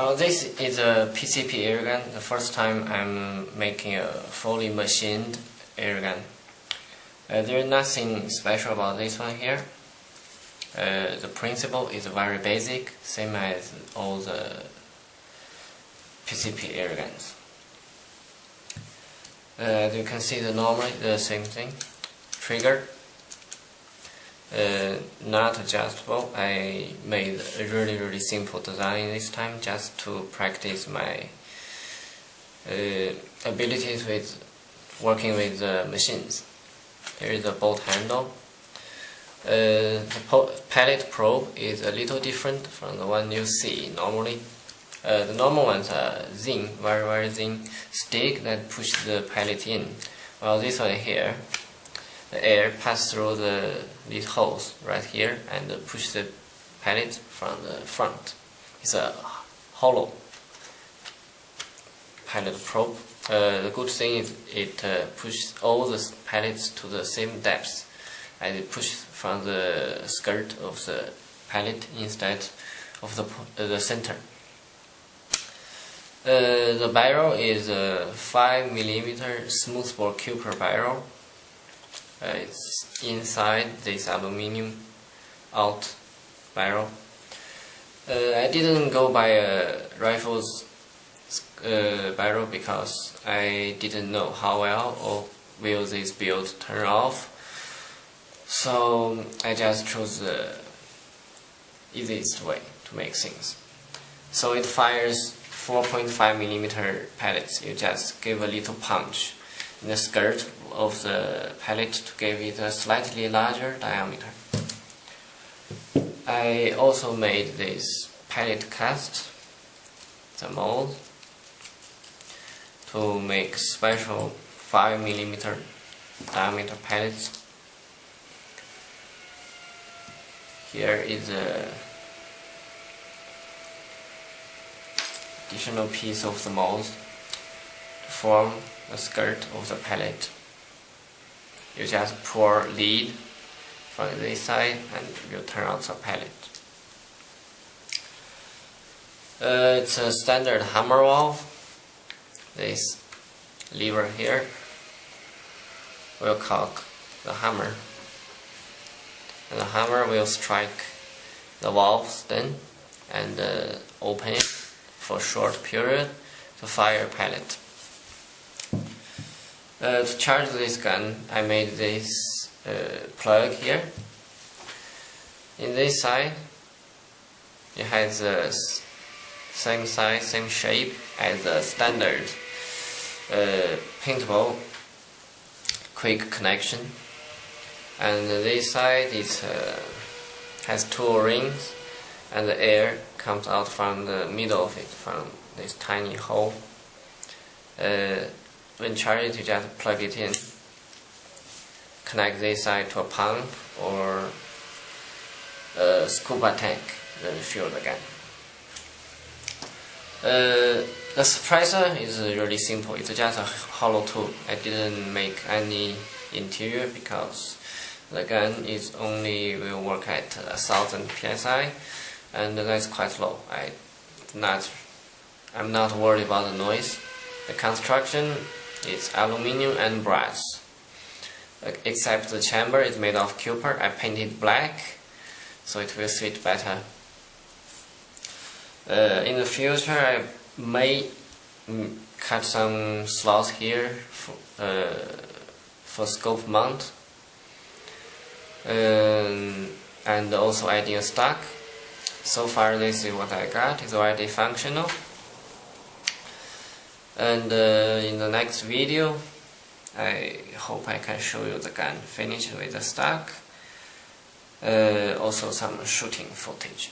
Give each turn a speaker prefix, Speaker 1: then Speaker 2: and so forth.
Speaker 1: This is a PCP airgun. The first time I'm making a fully machined airgun. Uh, there is nothing special about this one here. Uh, the principle is very basic, same as all the PCP airguns. Uh, you can see, the normally the same thing. Trigger, uh, not adjustable. I made a really really simple design this time just to practice my uh, abilities with working with the machines. Here is a bolt handle. Uh, the pellet probe is a little different from the one you see normally. Uh, the normal ones are thin, very very thin stick that push the pellet in. Well, this one here the air pass through the these holes right here and push the pellet from the front. It's a hollow pellet probe. Uh, the good thing is it uh, pushes all the pellets to the same depth and it pushes from the skirt of the pellet instead of the, uh, the center. Uh, the barrel is a 5 millimeter smoothbore copper barrel uh, it's inside this aluminium out barrel. Uh, I didn't go by a rifle's uh, barrel because I didn't know how well or will this build turn off. So I just chose the easiest way to make things. So it fires 4.5 millimeter pellets. You just give a little punch the skirt of the pellet to give it a slightly larger diameter. I also made this pellet cast, the mold, to make special 5 millimeter diameter pellets. Here is a additional piece of the mold to form the skirt of the pellet you just pour lead from this side and you turn on the pellet. Uh, it's a standard hammer valve. This lever here will cock the hammer and the hammer will strike the valves then and uh, open it for a short period to fire pellet. Uh, to charge this gun, I made this uh, plug here. In this side, it has the same size, same shape as the standard uh, paintball quick connection. And this side it uh, has two rings, and the air comes out from the middle of it, from this tiny hole. When charged you just plug it in connect this side to a pump or a scuba tank then fill the gun uh, the suppressor is really simple. It's just a hollow tube I didn't make any interior because the gun is only will work at a thousand psi and that's quite low. I not I'm not worried about the noise. The construction it's aluminium and brass. Except the chamber is made of copper. I painted black so it will fit better. Uh, in the future I may mm, cut some slots here for, uh, for scope mount um, and also adding a stock. So far this is what I got, it's already functional and uh, in the next video I hope I can show you the gun finished with the stock uh, also some shooting footage